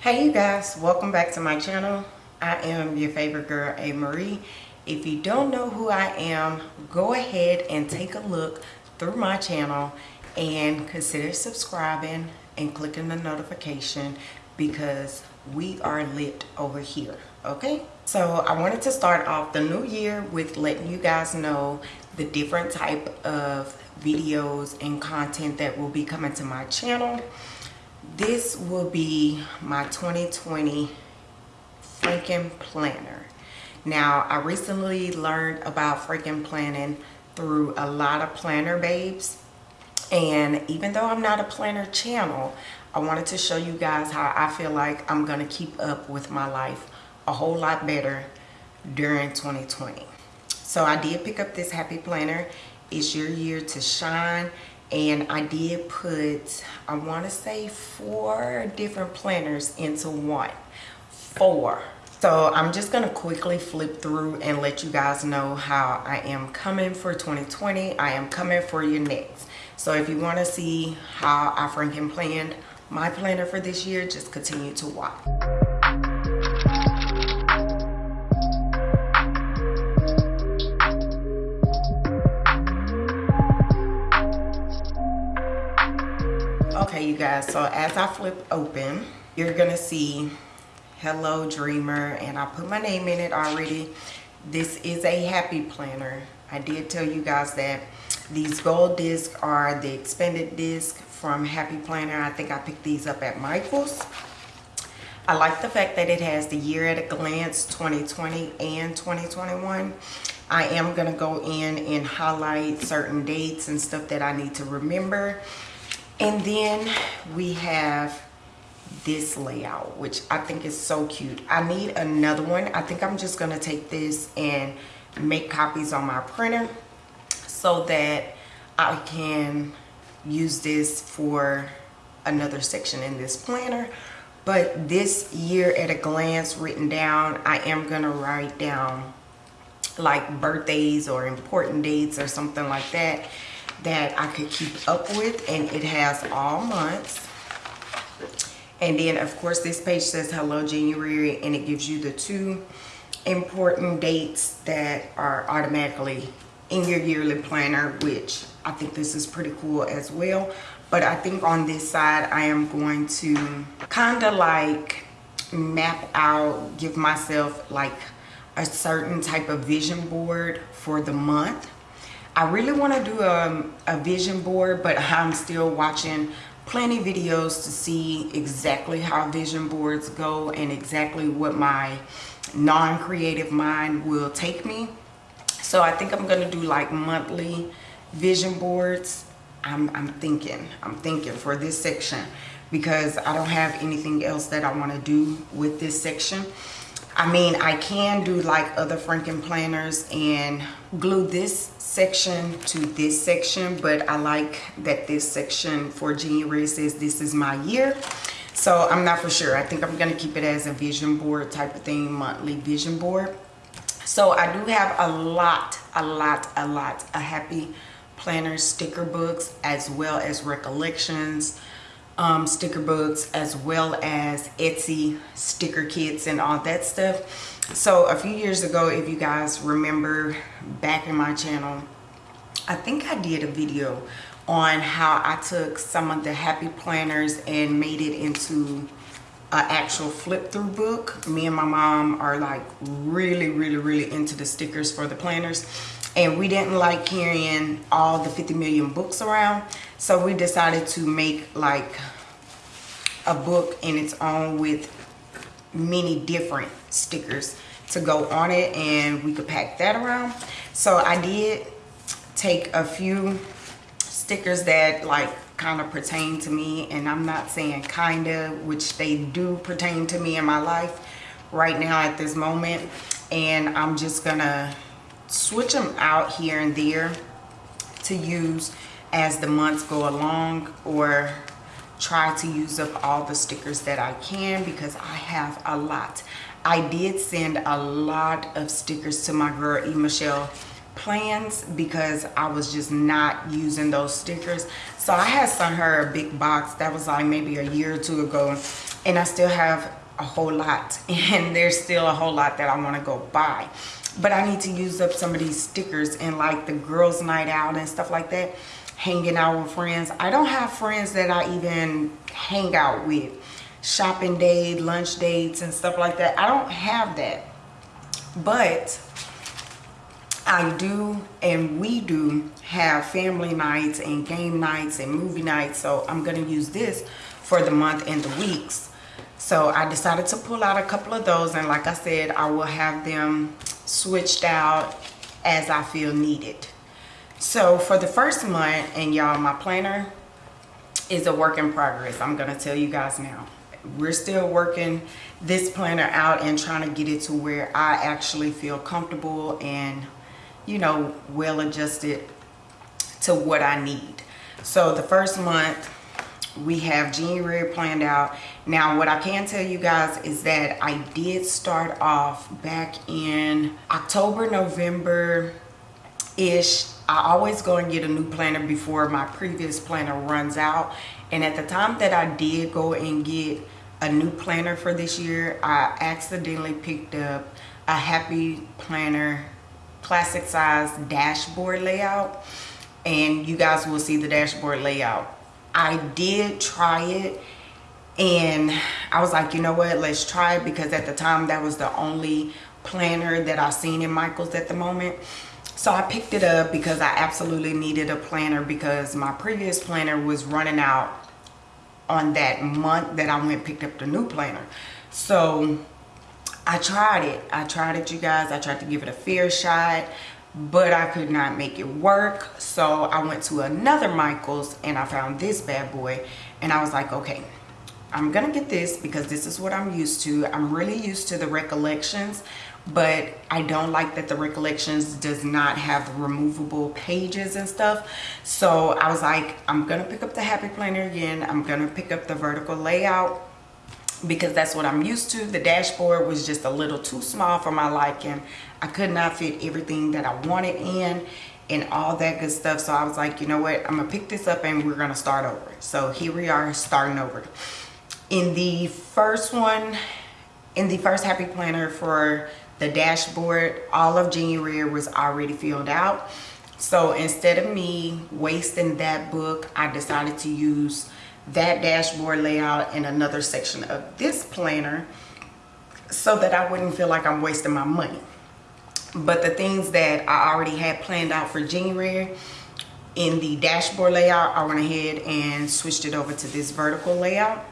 Hey you guys, welcome back to my channel. I am your favorite girl, A. Marie. If you don't know who I am, go ahead and take a look through my channel and consider subscribing and clicking the notification because we are lit over here, okay? So I wanted to start off the new year with letting you guys know the different type of videos and content that will be coming to my channel this will be my 2020 Franken planner. Now i recently learned about Franken planning through a lot of planner babes and even though i'm not a planner channel i wanted to show you guys how i feel like i'm gonna keep up with my life a whole lot better during 2020 so i did pick up this happy planner. It's your year to shine and I did put I want to say four different planners into one. Four. So I'm just going to quickly flip through and let you guys know how I am coming for 2020 I am coming for you next. So if you want to see how I freaking planned my planner for this year just continue to watch guys so as i flip open you're gonna see hello dreamer and i put my name in it already. This is a happy planner. I did tell you guys that these gold discs are the expanded disc from happy planner. I think i picked these up at michael's. I like the fact that it has the year at a glance 2020 and 2021 I am going to go in and highlight certain dates and stuff that I need to remember and then we have this layout, which I think is so cute. I need another one. I think I'm just gonna take this and make copies on my printer so that I can use this for another section in this planner. But this year at a glance written down, I am gonna write down like birthdays or important dates or something like that that I could keep up with and it has all months. And then of course this page says hello January and it gives you the two important dates that are automatically in your yearly planner which I think this is pretty cool as well. But I think on this side I am going to kind of like map out give myself like a certain type of vision board for the month I really want to do a, a vision board, but I'm still watching plenty videos to see exactly how vision boards go and exactly what my non-creative mind will take me. So I think I'm going to do like monthly vision boards. I'm, I'm thinking, I'm thinking for this section because I don't have anything else that I want to do with this section. I mean, I can do like other Franken planners and glue this section to this section, but I like that this section for January says this is my year. So I'm not for sure. I think I'm going to keep it as a vision board type of thing, monthly vision board. So I do have a lot, a lot, a lot of happy planner sticker books as well as recollections um, sticker books as well as Etsy sticker kits and all that stuff. So a few years ago, if you guys remember back in my channel, I think I did a video on how I took some of the happy planners and made it into an actual flip through book. Me and my mom are like really, really, really into the stickers for the planners and we didn't like carrying all the 50 million books around so we decided to make like a book in its own with many different stickers to go on it and we could pack that around. So i did take a few stickers that like kind of pertain to me and i'm not saying kind of which they do pertain to me in my life right now at this moment. And i'm just gonna switch them out here and there to use as the months go along or try to use up all the stickers that I can because I have a lot. I did send a lot of stickers to my girl E. Michelle plans because I was just not using those stickers. So I had sent her a big box that was like maybe a year or two ago and I still have a whole lot and there's still a whole lot that I want to go buy. But I need to use up some of these stickers and like the girls night out and stuff like that hanging out with friends. I don't have friends that I even hang out with. Shopping date, lunch dates and stuff like that. I don't have that. But I do and we do have family nights and game nights and movie nights. So I'm going to use this for the month and the weeks. So I decided to pull out a couple of those. And like I said, I will have them switched out as I feel needed. So for the first month, and y'all, my planner is a work in progress. I'm to tell you guys now. We're still working this planner out and trying to get it to where I actually feel comfortable and, you know, well adjusted to what I need. So the first month, we have January planned out. Now, what I can tell you guys is that I did start off back in October, November-ish I always go and get a new planner before my previous planner runs out. And at the time that I did go and get a new planner for this year, I accidentally picked up a Happy Planner classic size dashboard layout. And you guys will see the dashboard layout. I did try it and I was like, you know what, let's try it because at the time that was the only planner that I seen in Michael's at the moment. So I picked it up because I absolutely needed a planner because my previous planner was running out on that month that I went picked up the new planner. So I tried it. I tried it, you guys. I tried to give it a fair shot, but I could not make it work. So I went to another Michael's and I found this bad boy. And I was like, okay, I'm going to get this because this is what I'm used to. I'm really used to the recollections but I don't like that the recollections does not have removable pages and stuff. So I was like, I'm gonna pick up the Happy Planner again. I'm gonna pick up the vertical layout because that's what I'm used to. The dashboard was just a little too small for my liking. I could not fit everything that I wanted in and all that good stuff. So I was like, you know what? I'm gonna pick this up and we're gonna start over. So here we are starting over. In the first one, in the first Happy Planner for the dashboard all of January was already filled out. So instead of me wasting that book I decided to use that dashboard layout in another section of this planner so that I wouldn't feel like I'm wasting my money. But the things that I already had planned out for January in the dashboard layout I went ahead and switched it over to this vertical layout.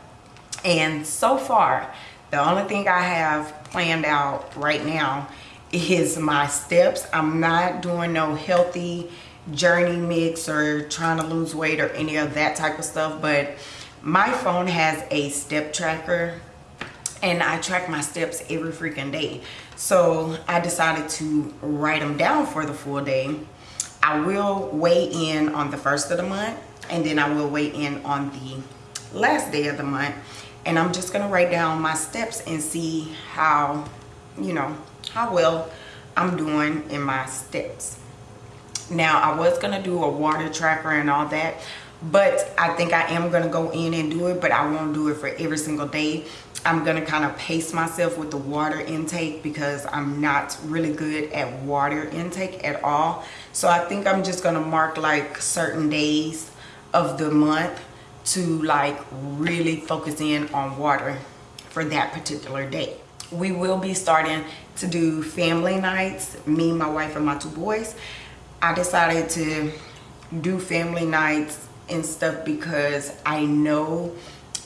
And so far the only thing I have planned out right now is my steps. I'm not doing no healthy journey mix or trying to lose weight or any of that type of stuff. But my phone has a step tracker and I track my steps every freaking day. So I decided to write them down for the full day. I will weigh in on the first of the month and then I will weigh in on the last day of the month and I'm just gonna write down my steps and see how you know how well I'm doing in my steps. Now I was gonna do a water tracker and all that but I think I am gonna go in and do it but I won't do it for every single day. I'm gonna kind of pace myself with the water intake because I'm not really good at water intake at all. So I think I'm just gonna mark like certain days of the month to like really focus in on water for that particular day. We will be starting to do family nights me my wife and my two boys. I decided to do family nights and stuff because i know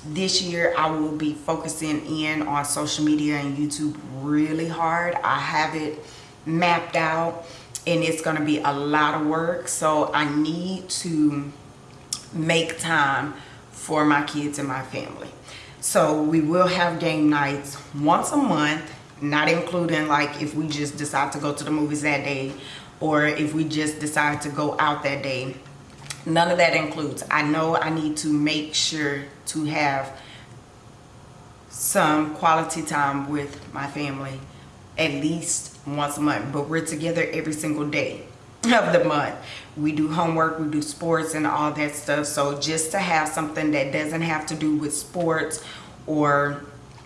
this year i will be focusing in on social media and youtube really hard. I have it mapped out and it's going to be a lot of work so i need to make time for my kids and my family. So we will have game nights once a month, not including like if we just decide to go to the movies that day or if we just decide to go out that day. None of that includes. I know I need to make sure to have some quality time with my family at least once a month, but we're together every single day of the month we do homework we do sports and all that stuff. So just to have something that doesn't have to do with sports or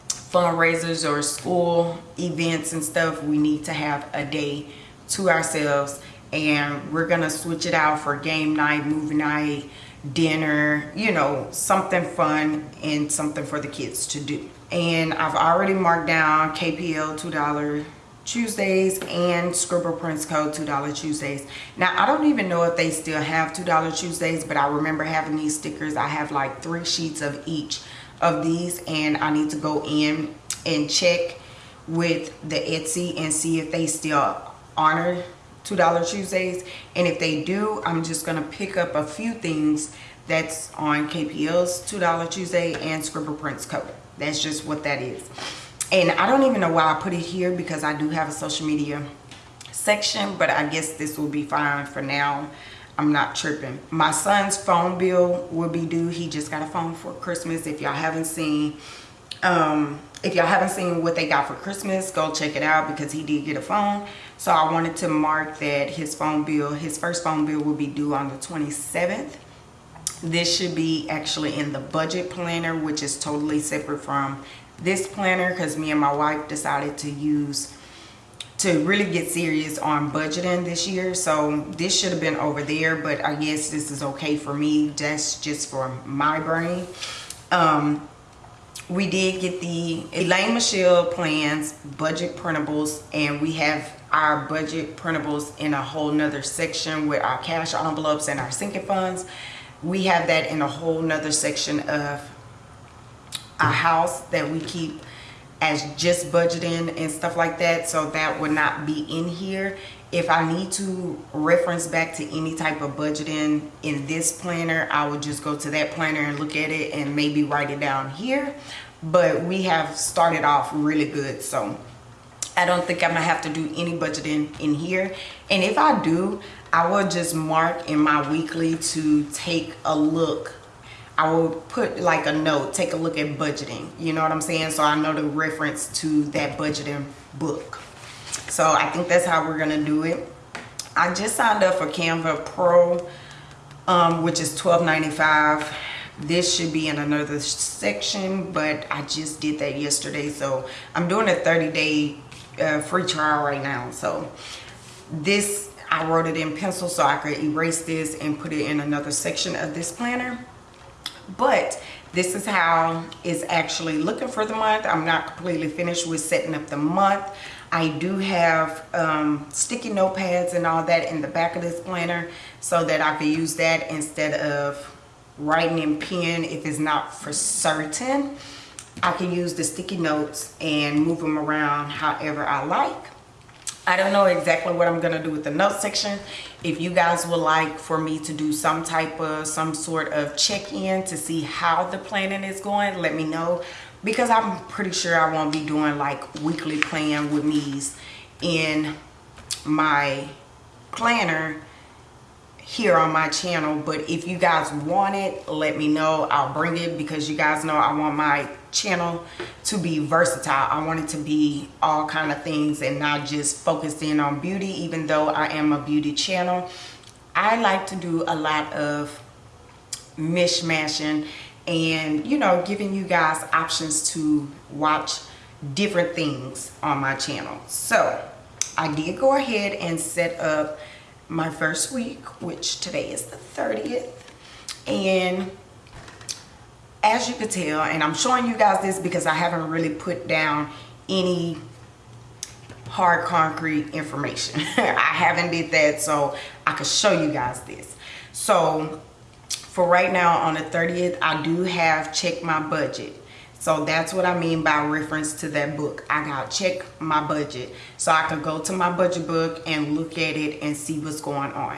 fundraisers or school events and stuff we need to have a day to ourselves. And we're gonna switch it out for game night movie night dinner you know something fun and something for the kids to do. And i've already marked down kpl two dollar Tuesdays and Scribble Prints Co $2 Tuesdays. Now, I don't even know if they still have $2 Tuesdays, but I remember having these stickers. I have like three sheets of each of these and I need to go in and check with the Etsy and see if they still honor $2 Tuesdays. And if they do, I'm just going to pick up a few things that's on KPL's $2 Tuesday and Scribble Prints Co. That's just what that is and I don't even know why I put it here because I do have a social media section but I guess this will be fine for now. I'm not tripping. My son's phone bill will be due. He just got a phone for Christmas. If y'all haven't seen um, if y'all haven't seen what they got for Christmas go check it out because he did get a phone. So I wanted to mark that his phone bill his first phone bill will be due on the 27th this should be actually in the budget planner which is totally separate from this planner because me and my wife decided to use to really get serious on budgeting this year. So this should have been over there but i guess this is okay for me. That's just for my brain. Um, we did get the elaine michelle plans budget printables and we have our budget printables in a whole nother section with our cash envelopes and our sinking funds. We have that in a whole nother section of a house that we keep as just budgeting and stuff like that so that would not be in here. If I need to reference back to any type of budgeting in this planner I would just go to that planner and look at it and maybe write it down here. But we have started off really good so I don't think I'm gonna have to do any budgeting in here. And if I do I will just mark in my weekly to take a look I will put like a note, take a look at budgeting. You know what I'm saying? So I know the reference to that budgeting book. So I think that's how we're gonna do it. I just signed up for Canva Pro, um, which is $12.95. This should be in another section, but I just did that yesterday. So I'm doing a 30 day uh, free trial right now. So this, I wrote it in pencil so I could erase this and put it in another section of this planner but this is how it's actually looking for the month. I'm not completely finished with setting up the month. I do have um, sticky notepads and all that in the back of this planner so that i can use that instead of writing in pen if it's not for certain. I can use the sticky notes and move them around however i like I don't know exactly what I'm gonna do with the note section. If you guys would like for me to do some type of, some sort of check-in to see how the planning is going, let me know. Because I'm pretty sure I won't be doing like weekly plan with me's in my planner here on my channel but if you guys want it let me know. I'll bring it because you guys know i want my channel to be versatile. I want it to be all kind of things and not just focused in on beauty even though i am a beauty channel. I like to do a lot of mishmashing and you know giving you guys options to watch different things on my channel. So i did go ahead and set up my first week, which today is the 30th. And as you can tell, and I'm showing you guys this because I haven't really put down any hard concrete information. I haven't did that so I could show you guys this. So for right now on the 30th, I do have checked my budget. So that's what I mean by reference to that book. I got to check my budget. So I could go to my budget book and look at it and see what's going on.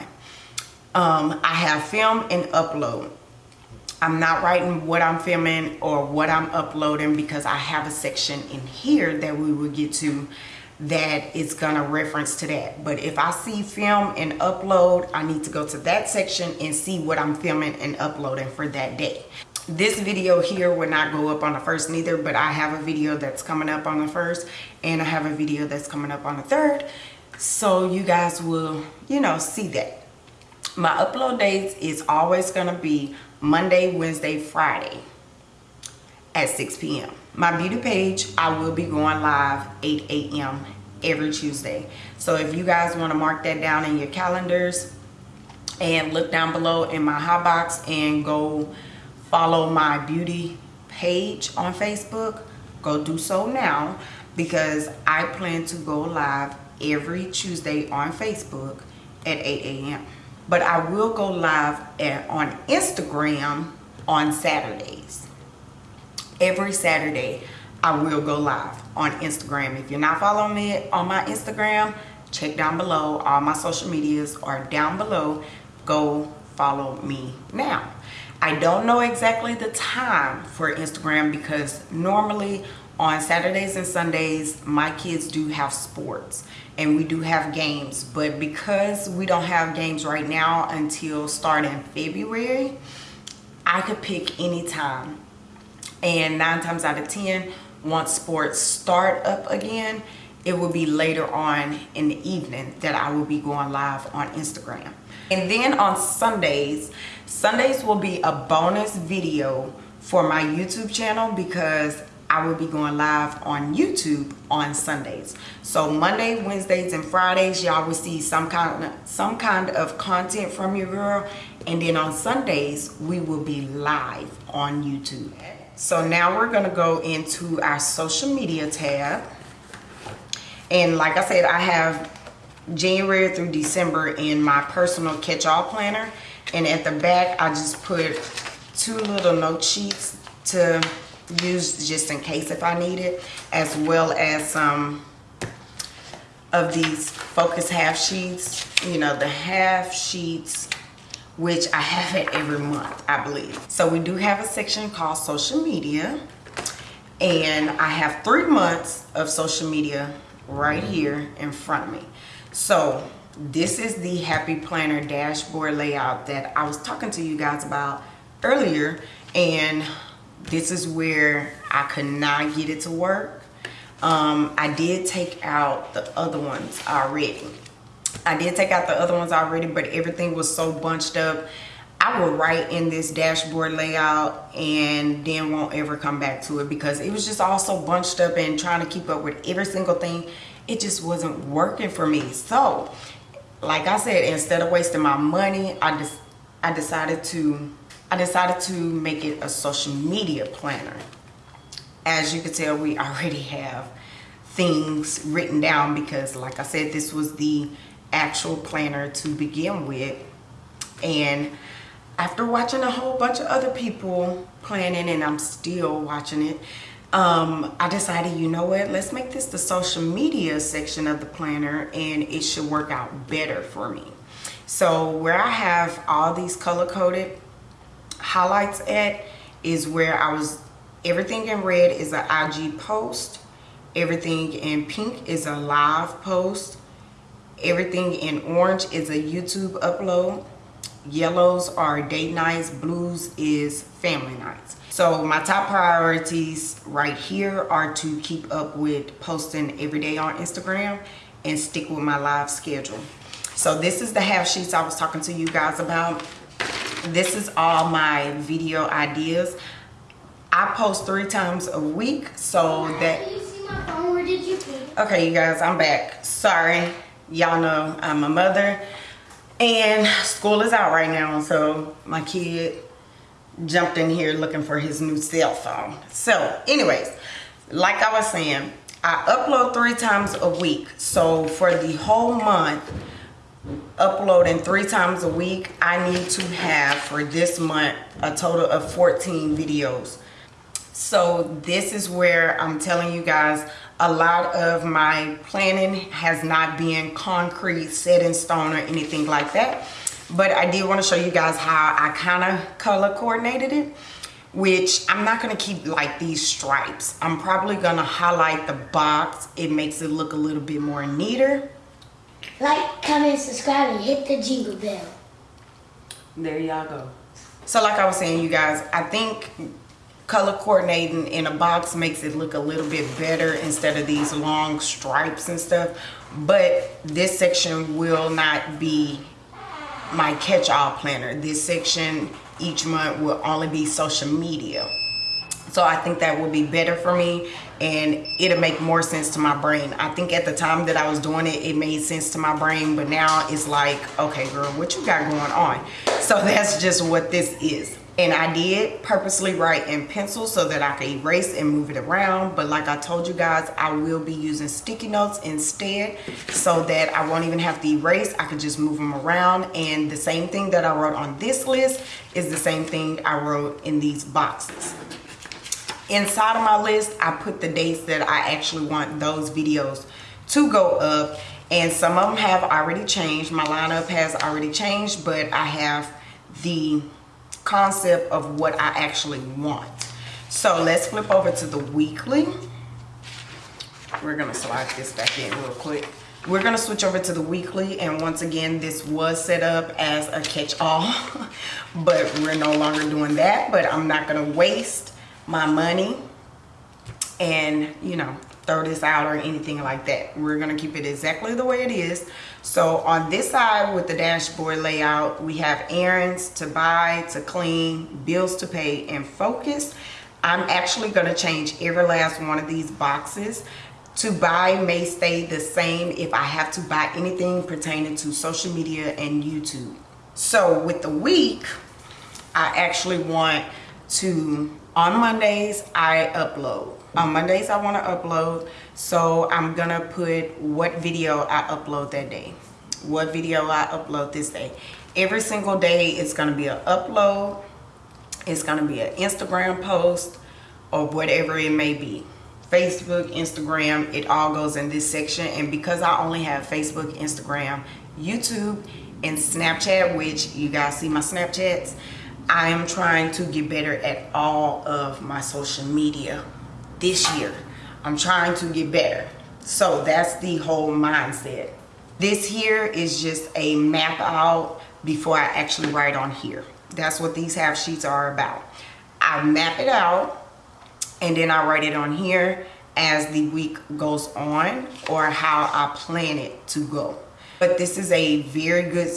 Um, I have film and upload. I'm not writing what I'm filming or what I'm uploading because I have a section in here that we will get to that is gonna reference to that but if I see film and upload I need to go to that section and see what I'm filming and uploading for that day this video here will not go up on the first neither but i have a video that's coming up on the first and i have a video that's coming up on the third. So you guys will you know see that. My upload dates is always gonna be monday wednesday friday at 6 p.m my beauty page i will be going live 8 a.m every tuesday. So if you guys want to mark that down in your calendars and look down below in my hot box and go follow my beauty page on facebook go do so now because i plan to go live every tuesday on facebook at 8 a.m but i will go live at, on instagram on saturdays. Every saturday i will go live on instagram. If you're not following me on my instagram check down below. All my social medias are down below. Go follow me now i don't know exactly the time for instagram because normally on saturdays and sundays my kids do have sports and we do have games. But because we don't have games right now until starting february i could pick any time. And nine times out of ten once sports start up again it will be later on in the evening that i will be going live on instagram and then on Sundays, Sundays will be a bonus video for my YouTube channel because I will be going live on YouTube on Sundays. So Monday, Wednesdays, and Fridays, y'all will see some kind of some kind of content from your girl. And then on Sundays, we will be live on YouTube. So now we're gonna go into our social media tab. And like I said, I have January through December in my personal catch-all planner. And at the back, I just put two little note sheets to use just in case if I need it, as well as some of these focus half sheets, you know, the half sheets, which I have it every month, I believe. So we do have a section called social media. And I have three months of social media right here in front of me. So this is the Happy Planner dashboard layout that I was talking to you guys about earlier. And this is where I could not get it to work. Um, I did take out the other ones already. I did take out the other ones already, but everything was so bunched up. I will write in this dashboard layout and then won't ever come back to it because it was just all so bunched up and trying to keep up with every single thing it just wasn't working for me. So like i said instead of wasting my money i just i decided to i decided to make it a social media planner. As you can tell we already have things written down because like i said this was the actual planner to begin with. And after watching a whole bunch of other people planning and i'm still watching it um, I decided, you know what, let's make this the social media section of the planner and it should work out better for me. So where I have all these color-coded highlights at is where I was, everything in red is an IG post, everything in pink is a live post, everything in orange is a YouTube upload, yellows are date nights, blues is family nights. So my top priorities right here are to keep up with posting every day on Instagram and stick with my live schedule. So this is the half sheets I was talking to you guys about. This is all my video ideas. I post three times a week so that... Okay, you guys, I'm back. Sorry. Y'all know I'm a mother and school is out right now so my kid jumped in here looking for his new cell phone. So anyways like i was saying i upload three times a week. So for the whole month uploading three times a week i need to have for this month a total of 14 videos. So this is where i'm telling you guys a lot of my planning has not been concrete set in stone or anything like that. But i did want to show you guys how i kind of color coordinated it which i'm not going to keep like these stripes. I'm probably going to highlight the box. It makes it look a little bit more neater. Like comment subscribe and hit the jingle bell. There y'all go. So like i was saying you guys i think color coordinating in a box makes it look a little bit better instead of these long stripes and stuff. But this section will not be my catch-all planner. This section each month will only be social media. So i think that will be better for me and it'll make more sense to my brain. I think at the time that i was doing it it made sense to my brain but now it's like okay girl what you got going on? So that's just what this is and I did purposely write in pencil so that I could erase and move it around. But like I told you guys I will be using sticky notes instead so that I won't even have to erase. I could just move them around. And the same thing that I wrote on this list is the same thing I wrote in these boxes. Inside of my list I put the dates that I actually want those videos to go up. And some of them have already changed. My lineup has already changed but I have the concept of what I actually want. So let's flip over to the weekly. We're gonna slide this back in real quick. We're gonna switch over to the weekly and once again this was set up as a catch-all but we're no longer doing that but I'm not gonna waste my money and you know throw this out or anything like that we're gonna keep it exactly the way it is so on this side with the dashboard layout, we have errands to buy, to clean, bills to pay, and focus. I'm actually gonna change every last one of these boxes. To buy may stay the same if I have to buy anything pertaining to social media and YouTube. So with the week, I actually want to, on Mondays, I upload. On Mondays, I wanna upload. So I'm gonna put what video I upload that day. What video I upload this day. Every single day, it's gonna be an upload. It's gonna be an Instagram post or whatever it may be. Facebook, Instagram, it all goes in this section. And because I only have Facebook, Instagram, YouTube, and Snapchat, which you guys see my Snapchats, I am trying to get better at all of my social media this year. I'm trying to get better. So that's the whole mindset. This here is just a map out before I actually write on here. That's what these half sheets are about. I map it out and then I write it on here as the week goes on or how I plan it to go. But this is a very good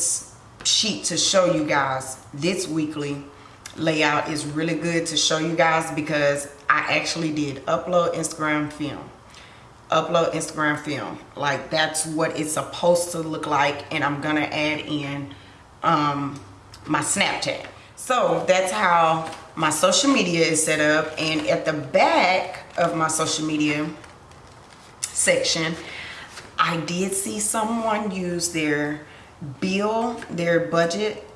sheet to show you guys this weekly layout is really good to show you guys because I actually did upload Instagram film. Upload Instagram film. Like that's what it's supposed to look like and I'm gonna add in um, my Snapchat. So that's how my social media is set up and at the back of my social media section I did see someone use their bill their budget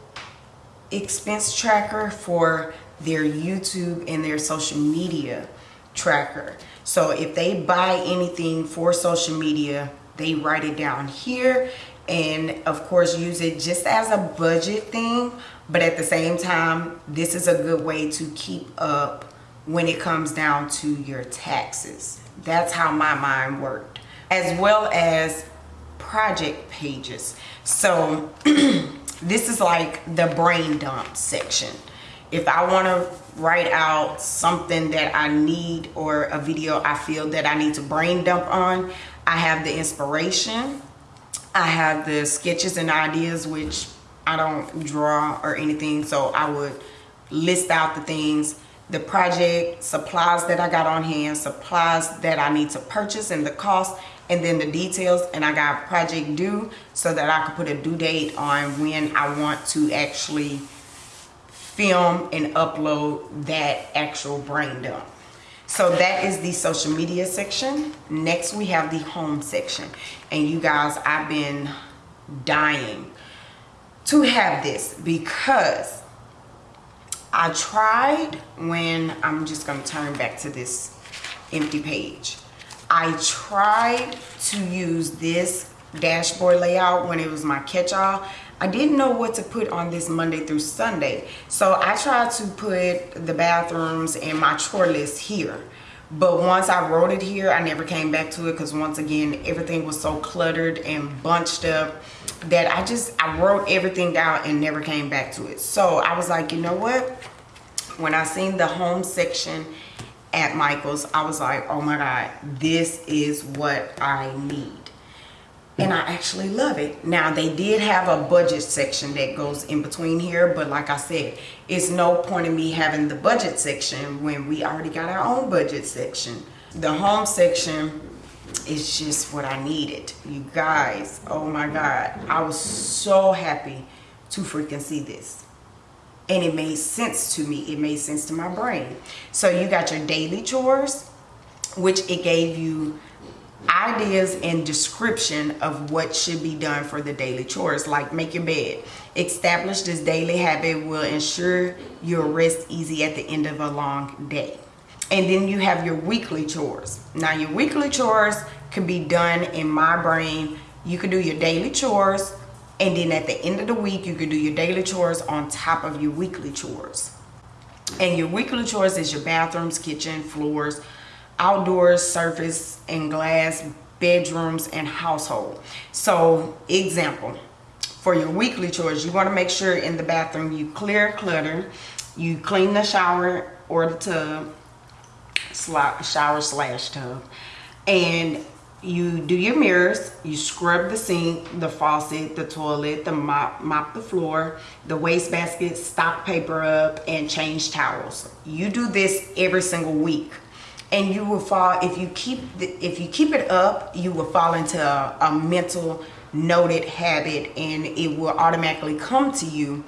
expense tracker for their YouTube and their social media tracker. So if they buy anything for social media, they write it down here and of course use it just as a budget thing. But at the same time, this is a good way to keep up when it comes down to your taxes. That's how my mind worked. As well as project pages. So this is like the brain dump section if I want to write out something that I need or a video I feel that I need to brain dump on, I have the inspiration. I have the sketches and ideas, which I don't draw or anything. So I would list out the things, the project, supplies that I got on hand, supplies that I need to purchase and the cost, and then the details. And I got project due so that I could put a due date on when I want to actually film and upload that actual brain dump. So that is the social media section. Next we have the home section. And you guys, I've been dying to have this because I tried when, I'm just gonna turn back to this empty page. I tried to use this dashboard layout when it was my catch-all I didn't know what to put on this Monday through Sunday. So I tried to put the bathrooms and my chore list here. But once I wrote it here, I never came back to it because once again, everything was so cluttered and bunched up that I just, I wrote everything down and never came back to it. So I was like, you know what? when I seen the home section at Michael's, I was like, oh my God, this is what I need. And I actually love it. Now, they did have a budget section that goes in between here, but like I said, it's no point in me having the budget section when we already got our own budget section. The home section is just what I needed. You guys, oh my God, I was so happy to freaking see this and it made sense to me it made sense to my brain so you got your daily chores which it gave you ideas and description of what should be done for the daily chores like make your bed. Establish this daily habit will ensure you'll rest easy at the end of a long day. And then you have your weekly chores. Now your weekly chores can be done in my brain. You can do your daily chores and then at the end of the week you can do your daily chores on top of your weekly chores. And your weekly chores is your bathrooms kitchen floors outdoors surface and glass bedrooms and household. So example for your weekly chores you want to make sure in the bathroom you clear clutter you clean the shower or the tub shower slash tub and you do your mirrors you scrub the sink the faucet the toilet the mop mop the floor the wastebasket stock paper up and change towels. You do this every single week and you will fall if you keep if you keep it up you will fall into a, a mental noted habit and it will automatically come to you.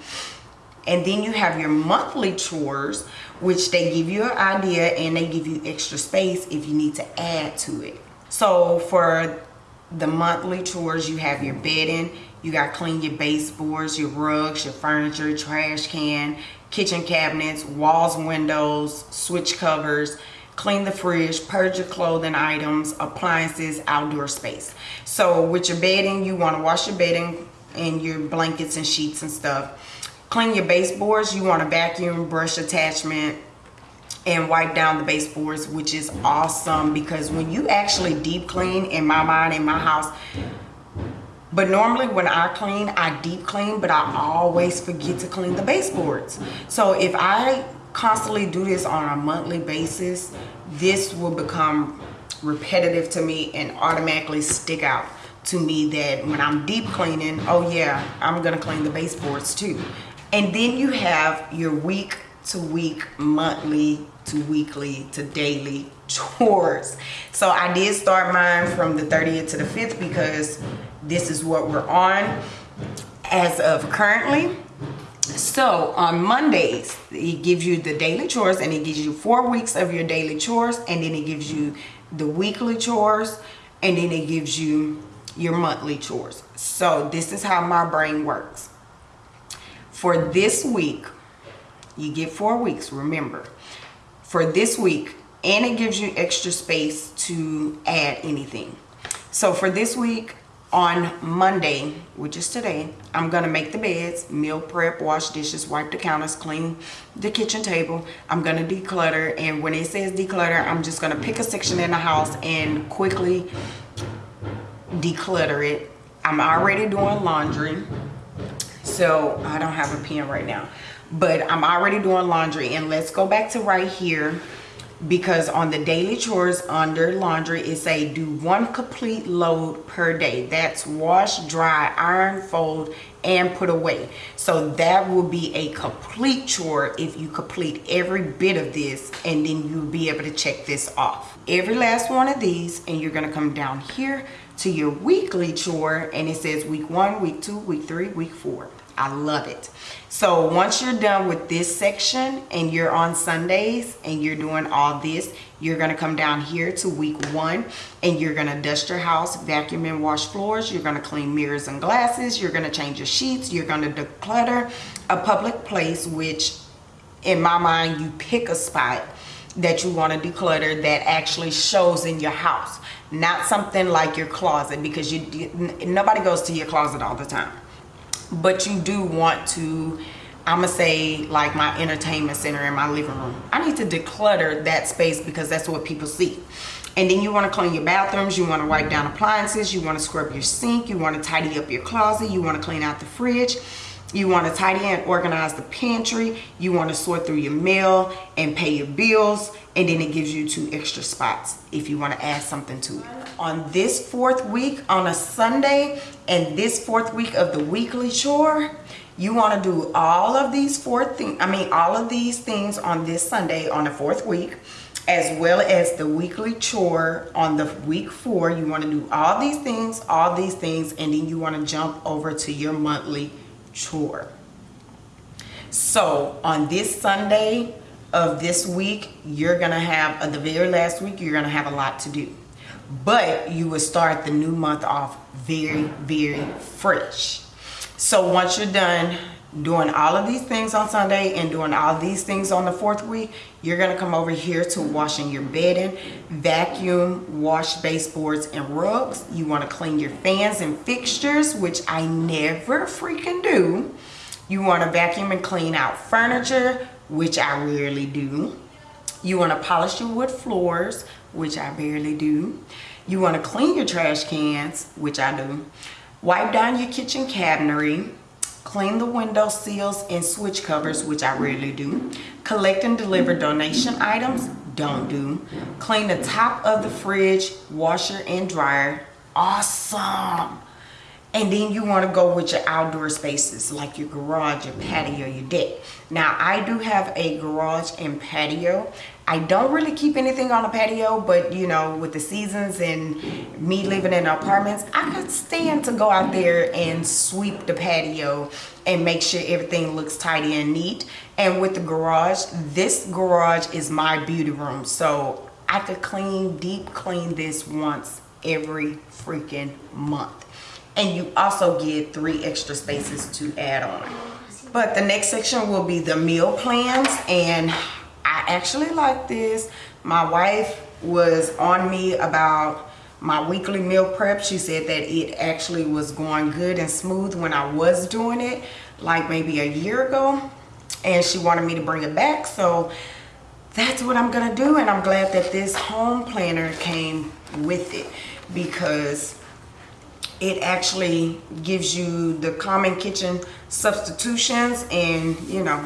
And then you have your monthly chores which they give you an idea and they give you extra space if you need to add to it. So for the monthly chores, you have your bedding, you got to clean your baseboards, your rugs, your furniture, trash can, kitchen cabinets, walls, windows, switch covers, clean the fridge, purge your clothing items, appliances, outdoor space. So with your bedding, you want to wash your bedding and your blankets and sheets and stuff. Clean your baseboards, you want to vacuum, brush attachment, and wipe down the baseboards which is awesome because when you actually deep clean in my mind in my house but normally when I clean I deep clean but I always forget to clean the baseboards so if I constantly do this on a monthly basis this will become repetitive to me and automatically stick out to me that when I'm deep cleaning oh yeah I'm gonna clean the baseboards too. And then you have your week to week monthly to weekly to daily chores. So i did start mine from the 30th to the 5th because this is what we're on. As of currently so on mondays it gives you the daily chores and it gives you four weeks of your daily chores and then it gives you the weekly chores and then it gives you your monthly chores. So this is how my brain works. For this week you get four weeks remember. For this week and it gives you extra space to add anything. So for this week on monday which is today i'm gonna make the beds meal prep wash dishes wipe the counters clean the kitchen table. I'm gonna declutter and when it says declutter i'm just gonna pick a section in the house and quickly declutter it. I'm already doing laundry so i don't have a pen right now but I'm already doing laundry and let's go back to right here because on the daily chores under laundry it say do one complete load per day. That's wash dry iron fold and put away. So that will be a complete chore if you complete every bit of this and then you'll be able to check this off. Every last one of these and you're going to come down here to your weekly chore and it says week one week two week three week four I love it. So once you're done with this section and you're on Sundays and you're doing all this, you're gonna come down here to week one and you're gonna dust your house, vacuum and wash floors. You're gonna clean mirrors and glasses. You're gonna change your sheets. You're gonna declutter a public place, which in my mind, you pick a spot that you want to declutter that actually shows in your house not something like your closet because you nobody goes to your closet all the time but you do want to I'm gonna say like my entertainment center in my living room. I need to declutter that space because that's what people see. And then you wanna clean your bathrooms, you wanna wipe down appliances, you wanna scrub your sink, you wanna tidy up your closet, you wanna clean out the fridge. You want to tidy and organize the pantry. You want to sort through your mail and pay your bills. And then it gives you two extra spots if you want to add something to it. On this fourth week, on a Sunday, and this fourth week of the weekly chore, you want to do all of these four things, I mean, all of these things on this Sunday on the fourth week as well as the weekly chore on the week four. You want to do all these things, all these things, and then you want to jump over to your monthly chore. So on this Sunday of this week, you're going to have, uh, the very last week, you're going to have a lot to do. But you will start the new month off very, very fresh. So once you're done doing all of these things on Sunday and doing all these things on the fourth week, you're gonna come over here to washing your bedding, vacuum, wash baseboards and rugs. You wanna clean your fans and fixtures, which I never freaking do. You wanna vacuum and clean out furniture, which I rarely do. You wanna polish your wood floors, which I barely do. You wanna clean your trash cans, which I do. Wipe down your kitchen cabinetry clean the window seals and switch covers, which I rarely do, collect and deliver donation items, don't do, clean the top of the fridge, washer and dryer, awesome. And then you want to go with your outdoor spaces like your garage, your patio, your deck. Now I do have a garage and patio I don't really keep anything on the patio, but you know, with the seasons and me living in apartments, I could stand to go out there and sweep the patio and make sure everything looks tidy and neat. And with the garage, this garage is my beauty room. So I could clean, deep clean this once every freaking month. And you also get three extra spaces to add on. But the next section will be the meal plans and I actually like this. My wife was on me about my weekly meal prep. She said that it actually was going good and smooth when I was doing it, like maybe a year ago. And she wanted me to bring it back. So that's what I'm gonna do. And I'm glad that this home planner came with it because it actually gives you the common kitchen substitutions and you know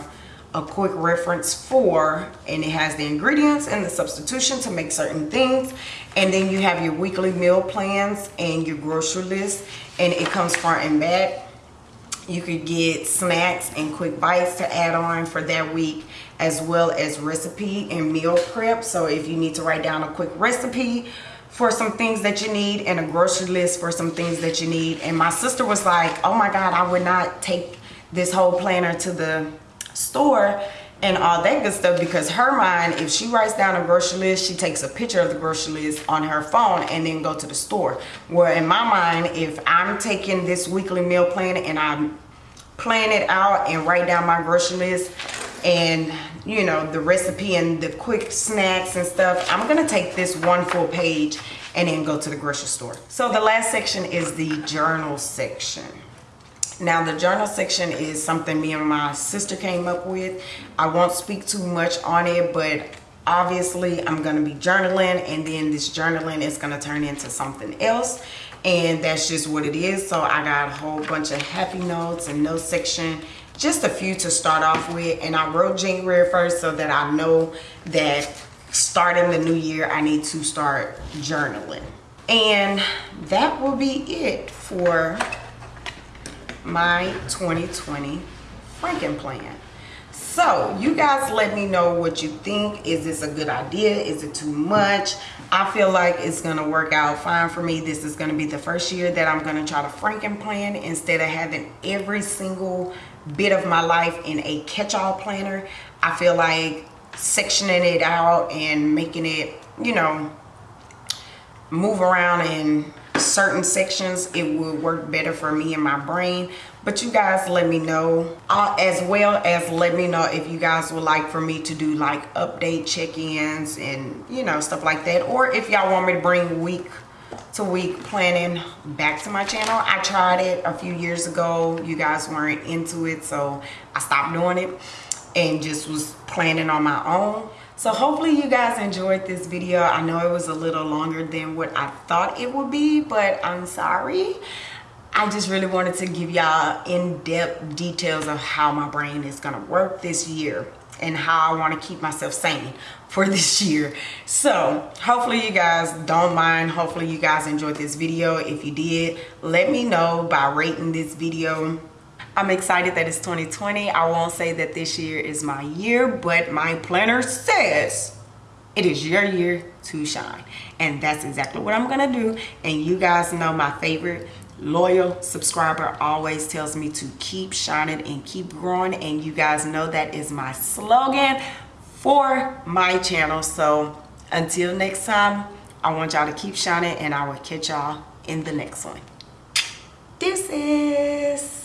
a quick reference for and it has the ingredients and the substitution to make certain things. And then you have your weekly meal plans and your grocery list and it comes front and back. You could get snacks and quick bites to add on for that week as well as recipe and meal prep. So if you need to write down a quick recipe for some things that you need and a grocery list for some things that you need. And my sister was like oh my god i would not take this whole planner to the store and all that good stuff because her mind if she writes down a grocery list she takes a picture of the grocery list on her phone and then go to the store. Where in my mind if i'm taking this weekly meal plan and i'm plan it out and write down my grocery list and you know the recipe and the quick snacks and stuff i'm gonna take this one full page and then go to the grocery store. So the last section is the journal section now the journal section is something me and my sister came up with. I won't speak too much on it, but obviously I'm going to be journaling and then this journaling is going to turn into something else and that's just what it is. So I got a whole bunch of happy notes and notes section just a few to start off with and I wrote January 1st so that I know that starting the new year I need to start journaling and that will be it for my 2020 Franken plan. So you guys let me know what you think. Is this a good idea? Is it too much? I feel like it's gonna work out fine for me. This is gonna be the first year that I'm gonna try to Franken plan instead of having every single bit of my life in a catch-all planner. I feel like sectioning it out and making it, you know, move around and certain sections it would work better for me and my brain. But you guys let me know uh, as well as let me know if you guys would like for me to do like update check-ins and you know stuff like that. Or if y'all want me to bring week to week planning back to my channel. I tried it a few years ago. You guys weren't into it so i stopped doing it and just was planning on my own so hopefully you guys enjoyed this video i know it was a little longer than what i thought it would be but i'm sorry I just really wanted to give y'all in-depth details of how my brain is gonna work this year and how I want to keep myself sane for this year. So hopefully you guys don't mind. Hopefully you guys enjoyed this video. If you did, let me know by rating this video. I'm excited that it's 2020. I won't say that this year is my year, but my planner says it is your year to shine. And that's exactly what I'm gonna do. And you guys know my favorite loyal subscriber always tells me to keep shining and keep growing and you guys know that is my slogan for my channel so until next time i want y'all to keep shining and i will catch y'all in the next one this is